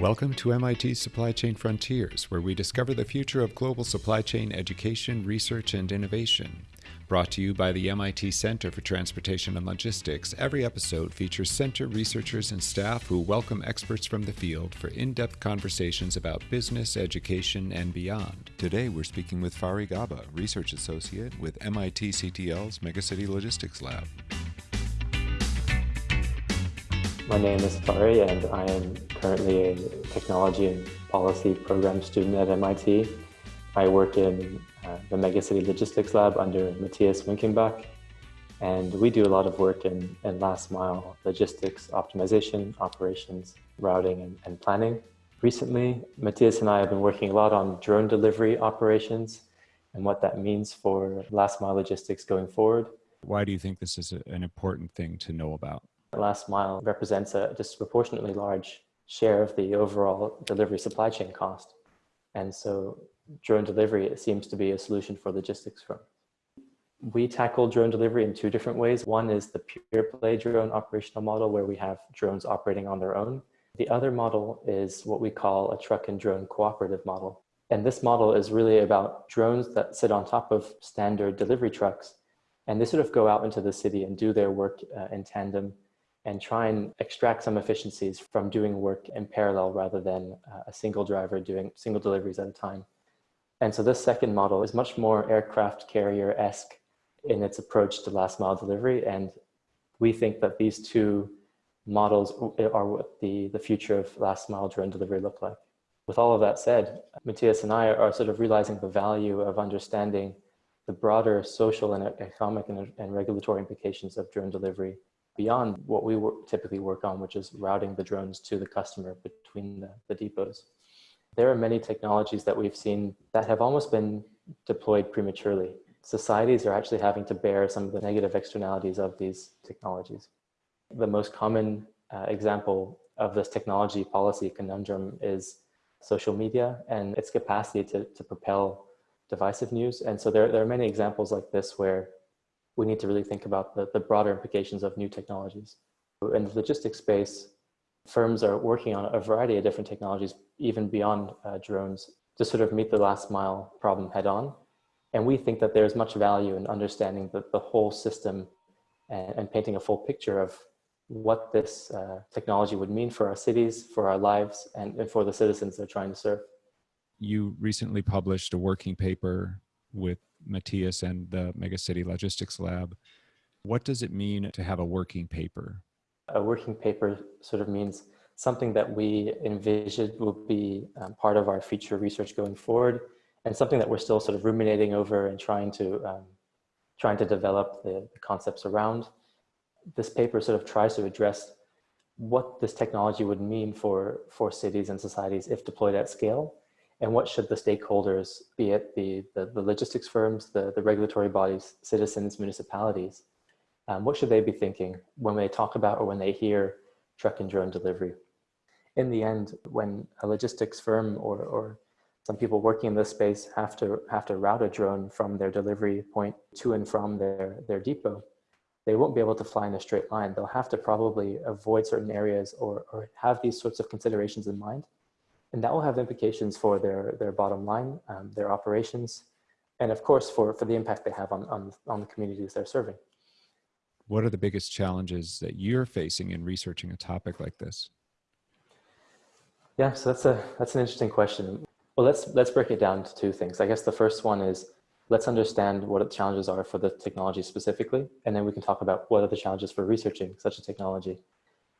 Welcome to MIT's Supply Chain Frontiers, where we discover the future of global supply chain education, research, and innovation. Brought to you by the MIT Center for Transportation and Logistics, every episode features center researchers and staff who welcome experts from the field for in depth conversations about business, education, and beyond. Today, we're speaking with Fari Gaba, Research Associate with MIT CTL's Megacity Logistics Lab. My name is Fari, and I am currently a technology and policy program student at MIT. I work in uh, the Megacity Logistics Lab under Matthias Winkenbach, and we do a lot of work in, in last mile logistics optimization, operations, routing, and, and planning. Recently, Matthias and I have been working a lot on drone delivery operations and what that means for last mile logistics going forward. Why do you think this is an important thing to know about? Last mile represents a disproportionately large share of the overall delivery supply chain cost. And so drone delivery it seems to be a solution for logistics firms. We tackle drone delivery in two different ways. One is the pure play drone operational model where we have drones operating on their own. The other model is what we call a truck and drone cooperative model. And this model is really about drones that sit on top of standard delivery trucks. And they sort of go out into the city and do their work uh, in tandem and try and extract some efficiencies from doing work in parallel rather than uh, a single driver doing single deliveries at a time. And so this second model is much more aircraft carrier-esque in its approach to last mile delivery. And we think that these two models are what the, the future of last mile drone delivery look like. With all of that said, Matthias and I are sort of realizing the value of understanding the broader social and economic and, and regulatory implications of drone delivery beyond what we typically work on, which is routing the drones to the customer between the, the depots. There are many technologies that we've seen that have almost been deployed prematurely. Societies are actually having to bear some of the negative externalities of these technologies. The most common uh, example of this technology policy conundrum is social media and its capacity to, to propel divisive news. And so there, there are many examples like this where we need to really think about the, the broader implications of new technologies. In the logistics space, firms are working on a variety of different technologies, even beyond uh, drones, to sort of meet the last mile problem head on. And we think that there's much value in understanding the, the whole system and, and painting a full picture of what this uh, technology would mean for our cities, for our lives, and, and for the citizens they're trying to serve. You recently published a working paper with Matthias and the Megacity Logistics Lab. What does it mean to have a working paper? A working paper sort of means something that we envision will be um, part of our future research going forward and something that we're still sort of ruminating over and trying to um, trying to develop the, the concepts around. This paper sort of tries to address what this technology would mean for, for cities and societies if deployed at scale and what should the stakeholders, be it the, the, the logistics firms, the, the regulatory bodies, citizens, municipalities, um, what should they be thinking when they talk about or when they hear truck and drone delivery? In the end, when a logistics firm or, or some people working in this space have to have to route a drone from their delivery point to and from their, their depot, they won't be able to fly in a straight line. They'll have to probably avoid certain areas or, or have these sorts of considerations in mind and that will have implications for their, their bottom line, um, their operations, and of course for, for the impact they have on, on, on the communities they're serving. What are the biggest challenges that you're facing in researching a topic like this? Yeah, so that's a that's an interesting question. Well, let's let's break it down to two things. I guess the first one is let's understand what the challenges are for the technology specifically, and then we can talk about what are the challenges for researching such a technology.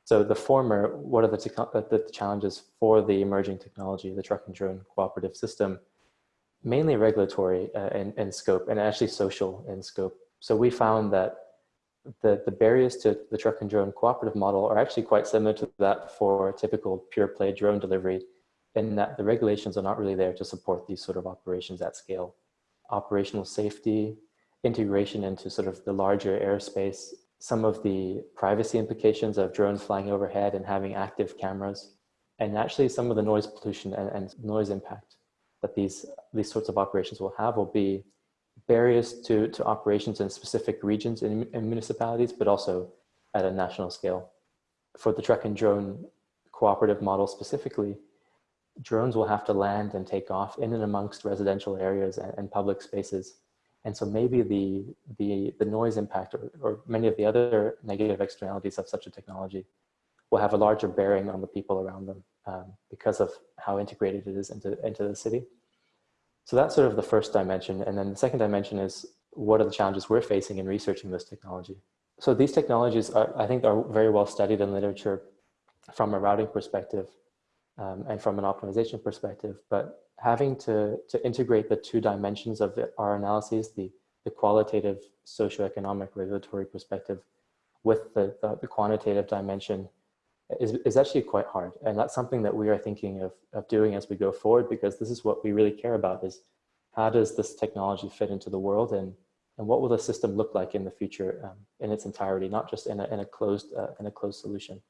So the former, what are the, uh, the challenges for the emerging technology, the truck and drone cooperative system? Mainly regulatory uh, in, in scope and actually social in scope. So we found that the, the barriers to the truck and drone cooperative model are actually quite similar to that for typical pure play drone delivery in that the regulations are not really there to support these sort of operations at scale. Operational safety, integration into sort of the larger airspace some of the privacy implications of drones flying overhead and having active cameras, and actually some of the noise pollution and, and noise impact that these, these sorts of operations will have will be barriers to, to operations in specific regions and municipalities, but also at a national scale. For the truck and drone cooperative model specifically, drones will have to land and take off in and amongst residential areas and, and public spaces. And so maybe the, the, the noise impact or, or many of the other negative externalities of such a technology will have a larger bearing on the people around them um, because of how integrated it is into, into the city. So that's sort of the first dimension. And then the second dimension is what are the challenges we're facing in researching this technology? So these technologies, are, I think, are very well studied in literature from a routing perspective um, and from an optimization perspective, but having to, to integrate the two dimensions of the, our analyses, the, the qualitative socioeconomic regulatory perspective with the, the, the, quantitative dimension is, is actually quite hard. And that's something that we are thinking of, of doing as we go forward, because this is what we really care about is how does this technology fit into the world and, and what will the system look like in the future um, in its entirety, not just in a, in a closed, uh, in a closed solution.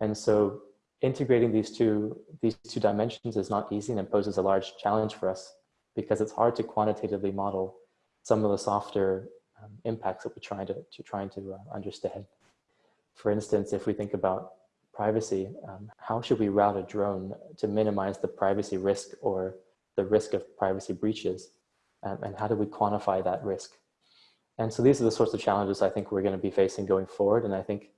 And so integrating these two, these two dimensions is not easy and poses a large challenge for us because it's hard to quantitatively model some of the softer um, impacts that we're trying to, to trying to uh, understand. For instance, if we think about privacy, um, how should we route a drone to minimize the privacy risk or the risk of privacy breaches? Um, and how do we quantify that risk? And so these are the sorts of challenges I think we're going to be facing going forward. And I think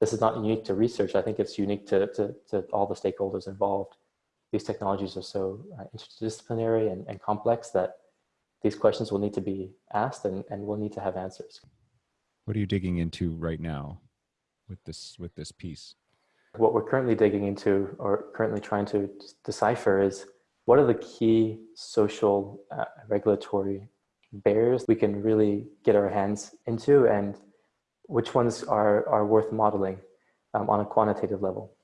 this is not unique to research. I think it's unique to, to, to all the stakeholders involved. These technologies are so uh, interdisciplinary and, and complex that these questions will need to be asked and, and we'll need to have answers. What are you digging into right now with this, with this piece? What we're currently digging into or currently trying to decipher is what are the key social uh, regulatory barriers we can really get our hands into and which ones are, are worth modeling um, on a quantitative level.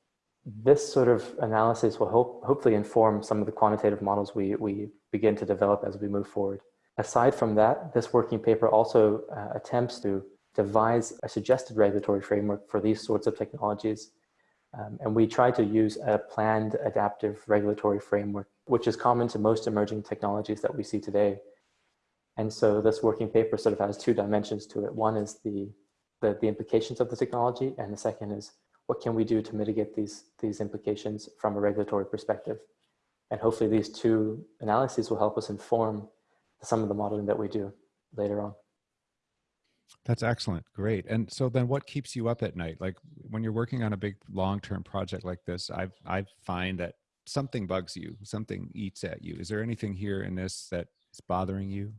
This sort of analysis will hope, hopefully inform some of the quantitative models we, we begin to develop as we move forward. Aside from that, this working paper also uh, attempts to devise a suggested regulatory framework for these sorts of technologies. Um, and we try to use a planned adaptive regulatory framework, which is common to most emerging technologies that we see today. And so this working paper sort of has two dimensions to it. One is the the, the implications of the technology, and the second is what can we do to mitigate these, these implications from a regulatory perspective. And hopefully these two analyses will help us inform some of the modeling that we do later on. That's excellent. Great. And so then what keeps you up at night? Like when you're working on a big long-term project like this, I I find that something bugs you, something eats at you. Is there anything here in this that is bothering you?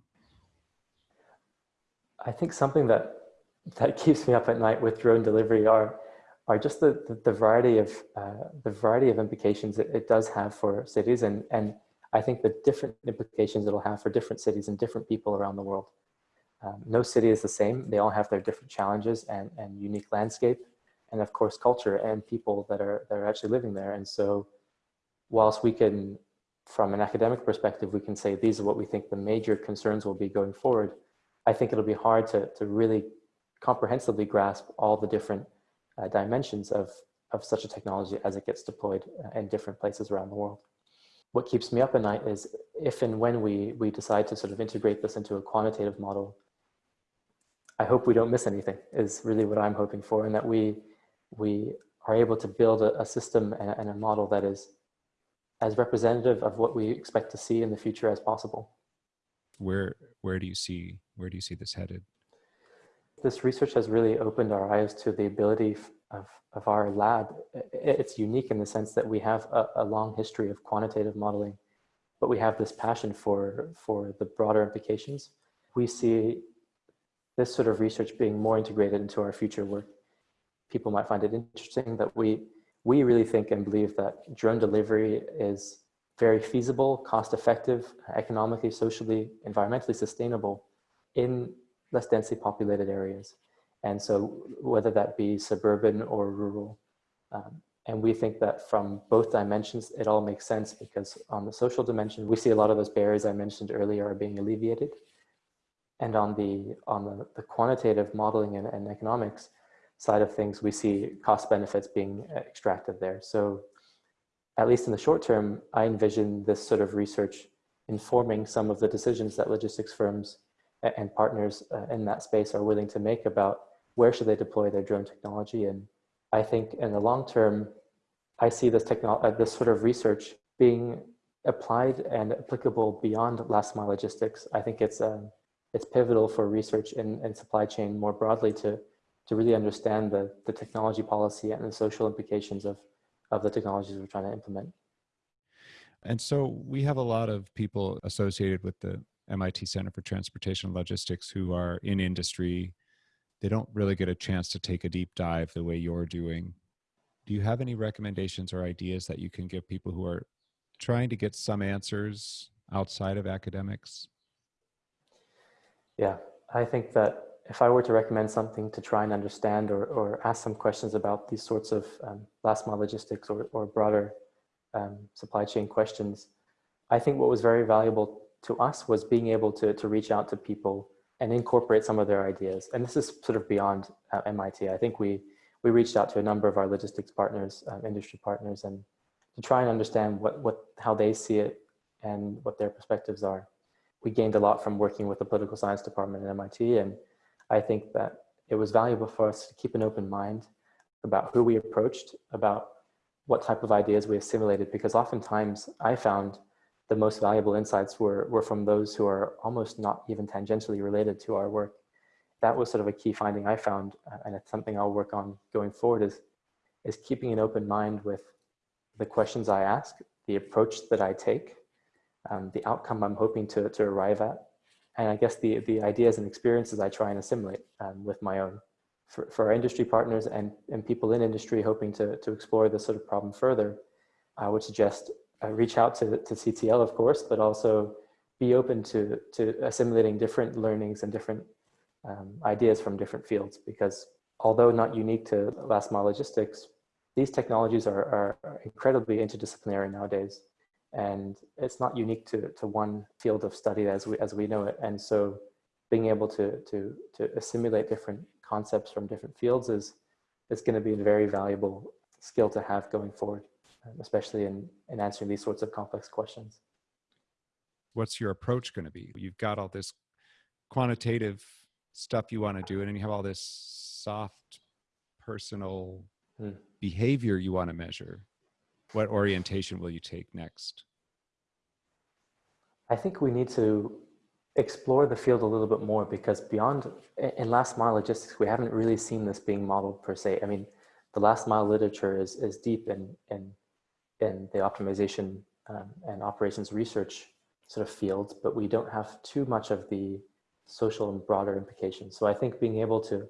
I think something that that keeps me up at night with drone delivery are are just the, the, the variety of uh, the variety of implications it, it, does have for cities and and I think the different implications it'll have for different cities and different people around the world. Um, no city is the same. They all have their different challenges and, and unique landscape and of course culture and people that are that are actually living there. And so whilst we can from an academic perspective, we can say these are what we think the major concerns will be going forward. I think it'll be hard to, to really comprehensively grasp all the different uh, dimensions of, of such a technology as it gets deployed uh, in different places around the world. What keeps me up at night is if and when we, we decide to sort of integrate this into a quantitative model, I hope we don't miss anything is really what I'm hoping for and that we, we are able to build a, a system and, and a model that is as representative of what we expect to see in the future as possible. Where, where do you see, where do you see this headed? This research has really opened our eyes to the ability of, of our lab. It's unique in the sense that we have a, a long history of quantitative modeling, but we have this passion for, for the broader implications. We see this sort of research being more integrated into our future work. People might find it interesting that we, we really think and believe that drone delivery is very feasible, cost effective, economically, socially, environmentally sustainable in less densely populated areas. And so whether that be suburban or rural. Um, and we think that from both dimensions, it all makes sense because on the social dimension, we see a lot of those barriers I mentioned earlier are being alleviated. And on the, on the, the quantitative modeling and, and economics side of things, we see cost benefits being extracted there. So at least in the short term, I envision this sort of research informing some of the decisions that logistics firms and partners uh, in that space are willing to make about where should they deploy their drone technology. And I think in the long term, I see this, technology, uh, this sort of research being applied and applicable beyond last mile logistics. I think it's, um, it's pivotal for research in, in supply chain more broadly to, to really understand the, the technology policy and the social implications of, of the technologies we're trying to implement. And so we have a lot of people associated with the MIT Center for Transportation Logistics who are in industry. They don't really get a chance to take a deep dive the way you're doing. Do you have any recommendations or ideas that you can give people who are trying to get some answers outside of academics? Yeah, I think that if I were to recommend something to try and understand or, or ask some questions about these sorts of um, last mile logistics or, or broader um, supply chain questions, I think what was very valuable to us was being able to, to reach out to people and incorporate some of their ideas. And this is sort of beyond uh, MIT. I think we, we reached out to a number of our logistics partners, um, industry partners, and to try and understand what, what, how they see it and what their perspectives are. We gained a lot from working with the political science department at MIT, and I think that it was valuable for us to keep an open mind about who we approached, about what type of ideas we assimilated, because oftentimes I found the most valuable insights were, were from those who are almost not even tangentially related to our work. That was sort of a key finding I found, uh, and it's something I'll work on going forward is, is keeping an open mind with the questions I ask, the approach that I take, um, the outcome I'm hoping to, to arrive at, and I guess the, the ideas and experiences I try and assimilate um, with my own. For, for our industry partners and, and people in industry hoping to, to explore this sort of problem further, I would suggest uh, reach out to, to CTL, of course, but also be open to, to assimilating different learnings and different um, ideas from different fields because although not unique to last mile logistics, these technologies are, are incredibly interdisciplinary nowadays. And it's not unique to, to one field of study as we, as we know it. And so being able to, to, to assimilate different concepts from different fields is, is going to be a very valuable skill to have going forward, especially in, in answering these sorts of complex questions. What's your approach going to be? You've got all this quantitative stuff you want to do, and then you have all this soft, personal hmm. behavior you want to measure what orientation will you take next? I think we need to explore the field a little bit more because beyond in last mile logistics, we haven't really seen this being modeled per se. I mean, the last mile literature is, is deep in, in, in the optimization um, and operations research sort of fields, but we don't have too much of the social and broader implications. So I think being able to,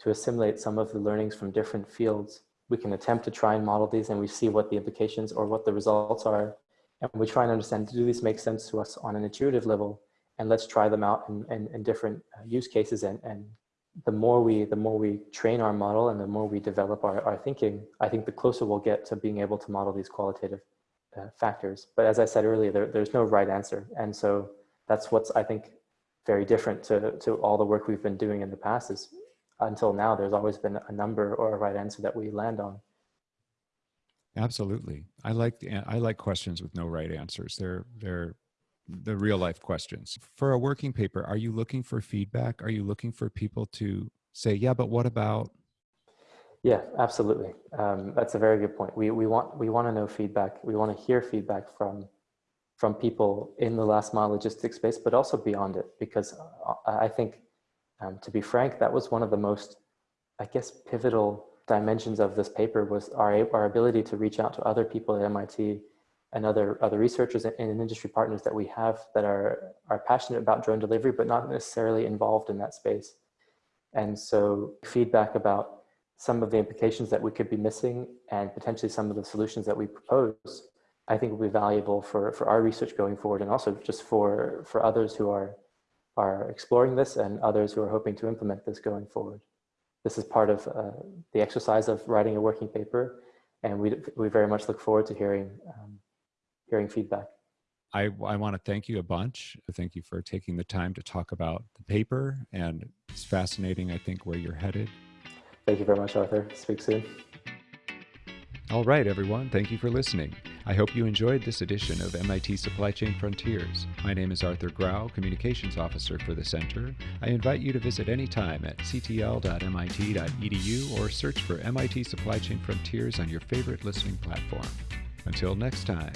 to assimilate some of the learnings from different fields we can attempt to try and model these and we see what the implications or what the results are. And we try and understand, do these make sense to us on an intuitive level? And let's try them out in, in, in different uh, use cases. And, and the more we the more we train our model and the more we develop our, our thinking, I think the closer we'll get to being able to model these qualitative uh, factors. But as I said earlier, there, there's no right answer. And so that's what's, I think, very different to, to all the work we've been doing in the past is until now, there's always been a number or a right answer that we land on. Absolutely. I like I like questions with no right answers. They're they're the real life questions. For a working paper, are you looking for feedback? Are you looking for people to say, "Yeah, but what about?" Yeah, absolutely. Um, that's a very good point. We we want we want to know feedback. We want to hear feedback from from people in the last mile logistics space, but also beyond it, because uh, I think um, to be frank, that was one of the most, I guess, pivotal dimensions of this paper was our, our ability to reach out to other people at MIT and other, other researchers and, and industry partners that we have that are, are passionate about drone delivery, but not necessarily involved in that space. And so feedback about some of the implications that we could be missing and potentially some of the solutions that we propose, I think will be valuable for, for our research going forward and also just for, for others who are are exploring this and others who are hoping to implement this going forward. This is part of uh, the exercise of writing a working paper, and we, we very much look forward to hearing, um, hearing feedback. I, I want to thank you a bunch. Thank you for taking the time to talk about the paper, and it's fascinating, I think, where you're headed. Thank you very much, Arthur. Speak soon. All right, everyone. Thank you for listening. I hope you enjoyed this edition of MIT Supply Chain Frontiers. My name is Arthur Grau, Communications Officer for the Center. I invite you to visit anytime at ctl.mit.edu or search for MIT Supply Chain Frontiers on your favorite listening platform. Until next time.